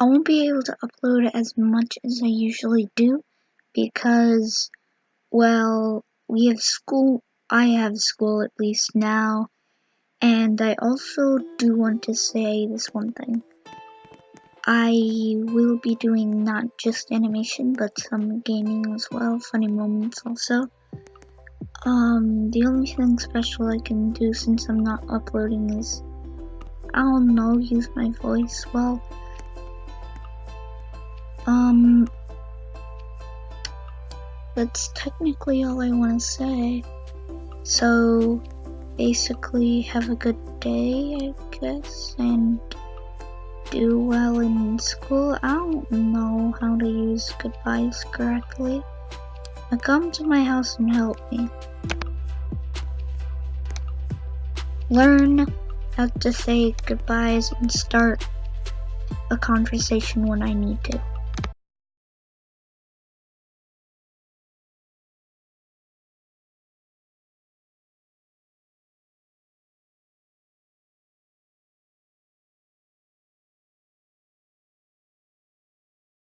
I won't be able to upload as much as I usually do because, well, we have school, I have school at least now, and I also do want to say this one thing. I will be doing not just animation, but some gaming as well, funny moments also. Um, the only thing special I can do since I'm not uploading is, I don't know, use my voice. Well, um, that's technically all I want to say. So, basically, have a good day, I guess, and do well in school. I don't know how to use goodbyes correctly. Now come to my house and help me. Learn how to say goodbyes and start a conversation when I need to.